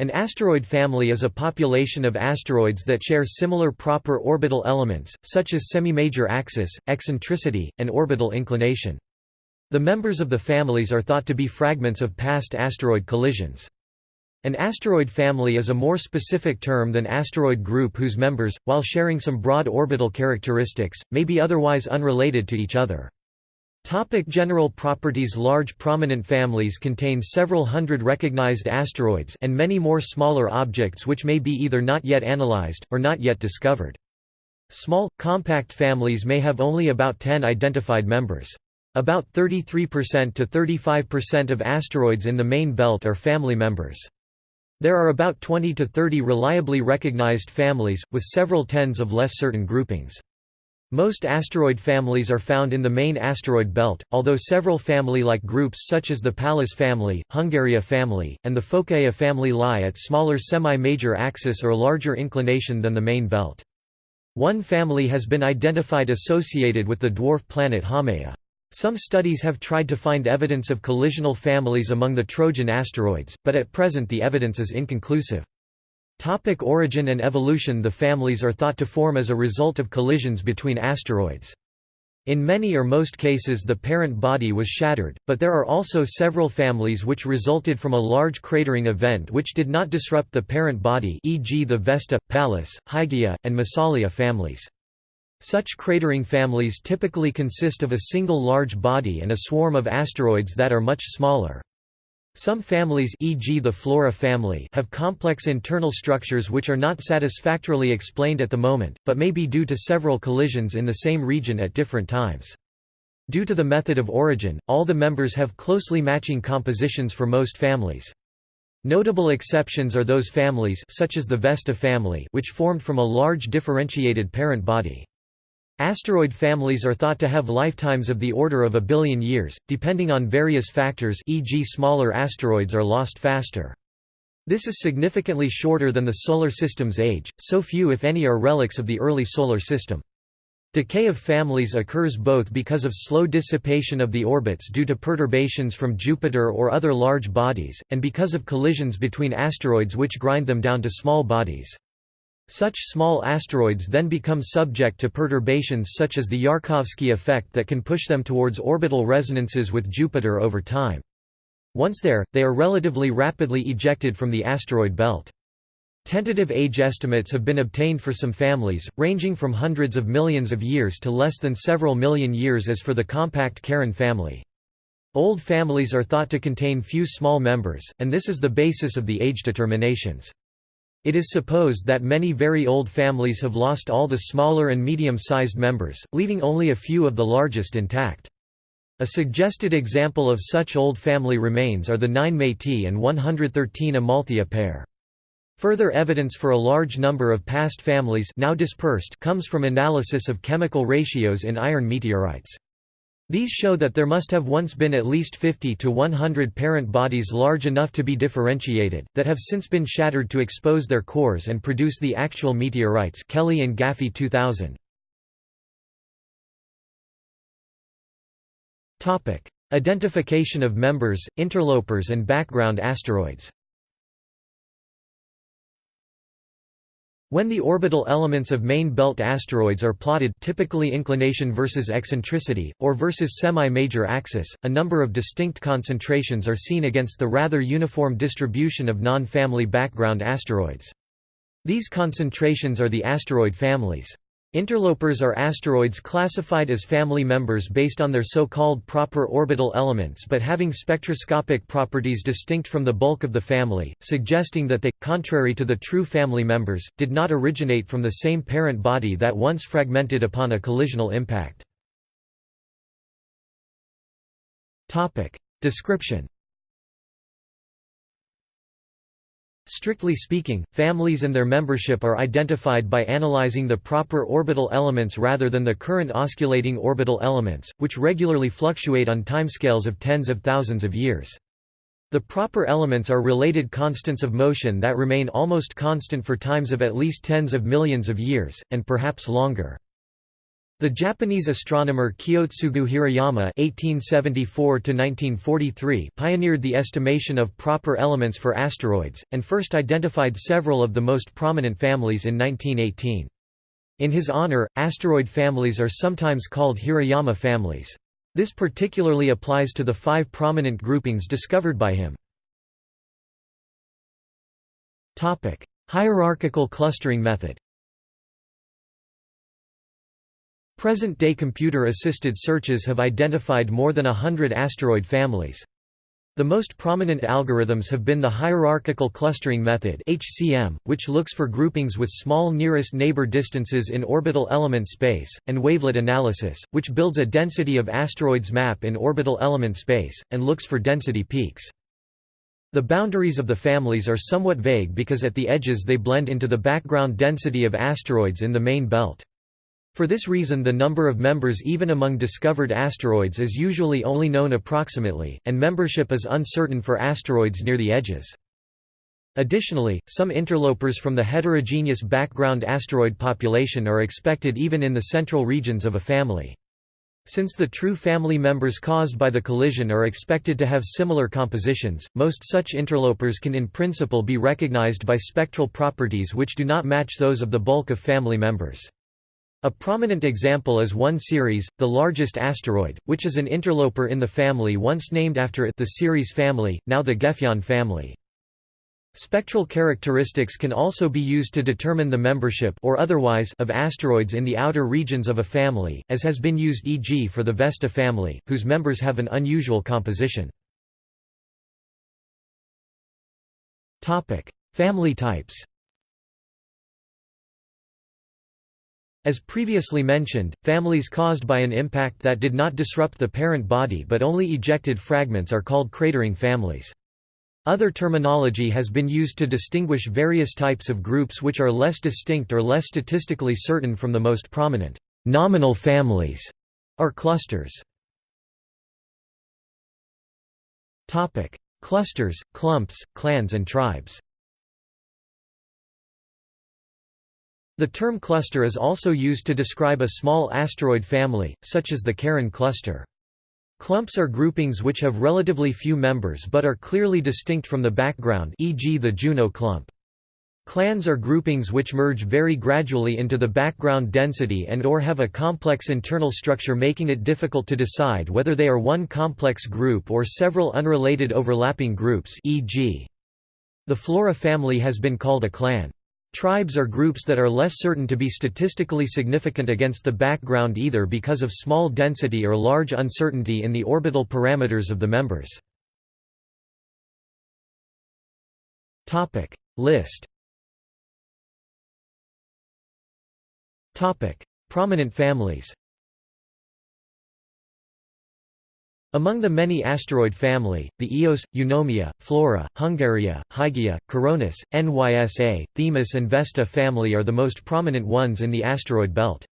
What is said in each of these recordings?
An asteroid family is a population of asteroids that share similar proper orbital elements, such as semi-major axis, eccentricity, and orbital inclination. The members of the families are thought to be fragments of past asteroid collisions. An asteroid family is a more specific term than asteroid group whose members, while sharing some broad orbital characteristics, may be otherwise unrelated to each other. Topic general properties Large prominent families contain several hundred recognized asteroids and many more smaller objects which may be either not yet analyzed, or not yet discovered. Small, compact families may have only about 10 identified members. About 33% to 35% of asteroids in the main belt are family members. There are about 20 to 30 reliably recognized families, with several tens of less certain groupings. Most asteroid families are found in the main asteroid belt, although several family-like groups such as the Pallas family, Hungaria family, and the Phocaea family lie at smaller semi-major axis or larger inclination than the main belt. One family has been identified associated with the dwarf planet Haumea. Some studies have tried to find evidence of collisional families among the Trojan asteroids, but at present the evidence is inconclusive. Topic origin and evolution The families are thought to form as a result of collisions between asteroids. In many or most cases the parent body was shattered, but there are also several families which resulted from a large cratering event which did not disrupt the parent body e.g. the Vesta, Pallas, Hygiea, and Massalia families. Such cratering families typically consist of a single large body and a swarm of asteroids that are much smaller. Some families e.g. the Flora family have complex internal structures which are not satisfactorily explained at the moment, but may be due to several collisions in the same region at different times. Due to the method of origin, all the members have closely matching compositions for most families. Notable exceptions are those families such as the Vesta family which formed from a large differentiated parent body. Asteroid families are thought to have lifetimes of the order of a billion years, depending on various factors e.g. smaller asteroids are lost faster. This is significantly shorter than the Solar System's age, so few if any are relics of the early Solar System. Decay of families occurs both because of slow dissipation of the orbits due to perturbations from Jupiter or other large bodies, and because of collisions between asteroids which grind them down to small bodies. Such small asteroids then become subject to perturbations such as the Yarkovsky effect that can push them towards orbital resonances with Jupiter over time. Once there, they are relatively rapidly ejected from the asteroid belt. Tentative age estimates have been obtained for some families, ranging from hundreds of millions of years to less than several million years as for the compact Karin family. Old families are thought to contain few small members, and this is the basis of the age determinations. It is supposed that many very old families have lost all the smaller and medium-sized members, leaving only a few of the largest intact. A suggested example of such old family remains are the 9 Metis and 113 Amalthea pair. Further evidence for a large number of past families now dispersed comes from analysis of chemical ratios in iron meteorites. These show that there must have once been at least 50 to 100 parent bodies large enough to be differentiated, that have since been shattered to expose their cores and produce the actual meteorites Kelley and Gaffey 2000. Identification of members, interlopers and background asteroids When the orbital elements of main belt asteroids are plotted typically inclination versus eccentricity, or versus semi-major axis, a number of distinct concentrations are seen against the rather uniform distribution of non-family background asteroids. These concentrations are the asteroid families. Interlopers are asteroids classified as family members based on their so-called proper orbital elements but having spectroscopic properties distinct from the bulk of the family, suggesting that they, contrary to the true family members, did not originate from the same parent body that once fragmented upon a collisional impact. Description Strictly speaking, families and their membership are identified by analyzing the proper orbital elements rather than the current osculating orbital elements, which regularly fluctuate on timescales of tens of thousands of years. The proper elements are related constants of motion that remain almost constant for times of at least tens of millions of years, and perhaps longer. The Japanese astronomer Kiyotsugu Hirayama (1874–1943) pioneered the estimation of proper elements for asteroids, and first identified several of the most prominent families in 1918. In his honor, asteroid families are sometimes called Hirayama families. This particularly applies to the five prominent groupings discovered by him. Hierarchical clustering method Present-day computer-assisted searches have identified more than a hundred asteroid families. The most prominent algorithms have been the hierarchical clustering method (HCM), which looks for groupings with small nearest neighbor distances in orbital element space, and wavelet analysis, which builds a density of asteroids map in orbital element space and looks for density peaks. The boundaries of the families are somewhat vague because at the edges they blend into the background density of asteroids in the main belt. For this reason the number of members even among discovered asteroids is usually only known approximately, and membership is uncertain for asteroids near the edges. Additionally, some interlopers from the heterogeneous background asteroid population are expected even in the central regions of a family. Since the true family members caused by the collision are expected to have similar compositions, most such interlopers can in principle be recognized by spectral properties which do not match those of the bulk of family members. A prominent example is 1 Ceres, the largest asteroid, which is an interloper in the family once named after it the Ceres family, now the Gefion family. Spectral characteristics can also be used to determine the membership or otherwise of asteroids in the outer regions of a family, as has been used e.g. for the Vesta family, whose members have an unusual composition. Family types As previously mentioned, families caused by an impact that did not disrupt the parent body but only ejected fragments are called cratering families. Other terminology has been used to distinguish various types of groups which are less distinct or less statistically certain from the most prominent. Nominal families are clusters. Topic: Clusters, clumps, clans and tribes The term cluster is also used to describe a small asteroid family, such as the Karin cluster. Clumps are groupings which have relatively few members but are clearly distinct from the background e.g. the Juno clump. Clans are groupings which merge very gradually into the background density and or have a complex internal structure making it difficult to decide whether they are one complex group or several unrelated overlapping groups e.g. The Flora family has been called a clan. Tribes are groups that are less certain to be statistically significant against the background either because of small density or large uncertainty in the orbital parameters of the members. List. Prominent families Among the many asteroid family, the Eos, Eunomia, Flora, Hungaria, Hygiea, Coronis, Nysa, Themis and Vesta family are the most prominent ones in the asteroid belt.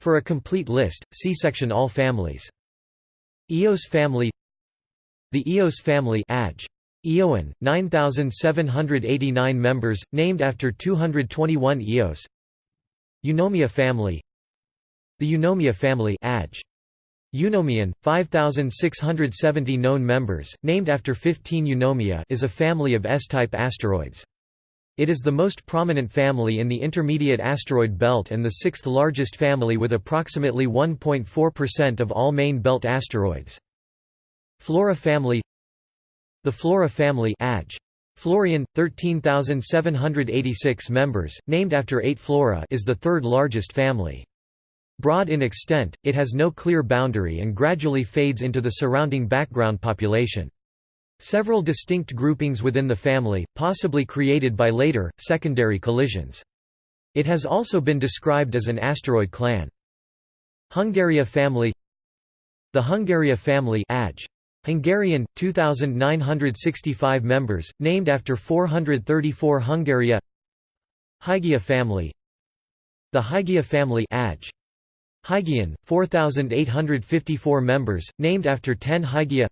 For a complete list, see section All families. Eos family The Eos family Aj. Eoan, 9,789 members, named after 221 Eos Eunomia family The Eunomia family Aj. Eunomian, 5,670 known members, named after 15 Eunomia is a family of S-type asteroids. It is the most prominent family in the intermediate asteroid belt and the sixth largest family with approximately 1.4% of all main belt asteroids. Flora family The Flora family Aj. Florian, 13,786 members, named after 8 Flora is the third largest family. Broad in extent, it has no clear boundary and gradually fades into the surrounding background population. Several distinct groupings within the family, possibly created by later, secondary collisions. It has also been described as an asteroid clan. Hungaria family The Hungaria family Aj. Hungarian, 2,965 members, named after 434 Hungaria Hygiea family The Hygiea family Aj. Hygian, 4,854 members, named after 10 Hygiea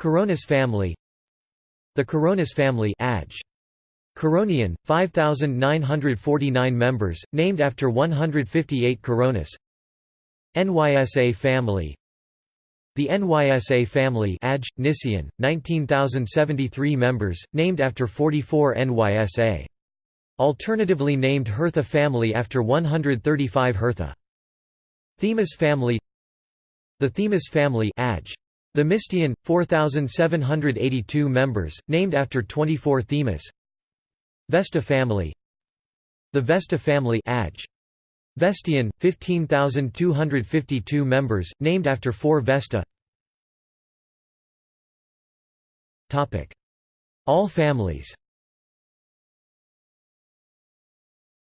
Coronis family The Coronis family Aj. Coronian, 5,949 members, named after 158 Coronis NYSA family The NYSA family Aj, Nysian, 19,073 members, named after 44 NYSA. Alternatively named Hertha family after 135 Hertha. Themis family The Themis family Aj. Themistian, 4,782 members, named after 24 Themis Vesta family The Vesta family Aj. Vestian, 15,252 members, named after 4 Vesta All families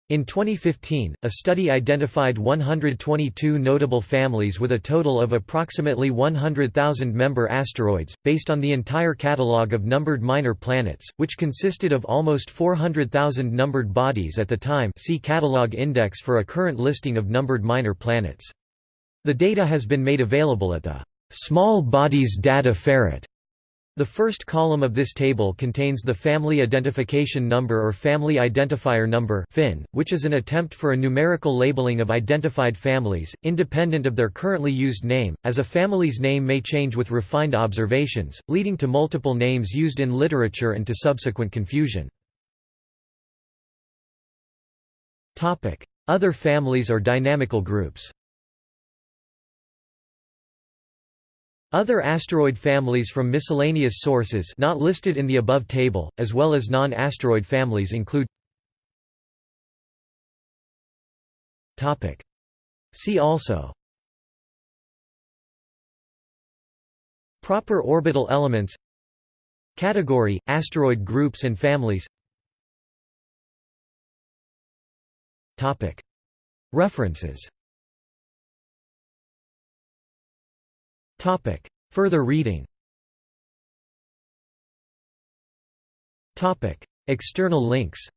In 2015, a study identified 122 notable families with a total of approximately 100,000 member asteroids, based on the entire catalogue of numbered minor planets, which consisted of almost 400,000 numbered bodies at the time see Catalogue Index for a current listing of numbered minor planets. The data has been made available at the Small Bodies Data Ferret the first column of this table contains the Family Identification Number or Family Identifier Number (FIN), which is an attempt for a numerical labeling of identified families, independent of their currently used name, as a family's name may change with refined observations, leading to multiple names used in literature and to subsequent confusion. Other families or dynamical groups Other asteroid families from miscellaneous sources not listed in the above table, as well as non-asteroid families include See also Proper orbital elements Category, asteroid groups and families References Topic. Further reading Topic. External links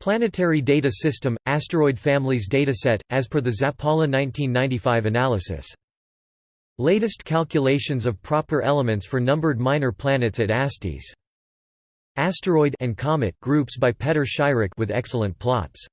Planetary Data System – Asteroid Families Dataset, as per the Zappala 1995 analysis. Latest calculations of proper elements for numbered minor planets at AstDyS. Asteroid and Comet groups by Petr Scheirich with excellent plots.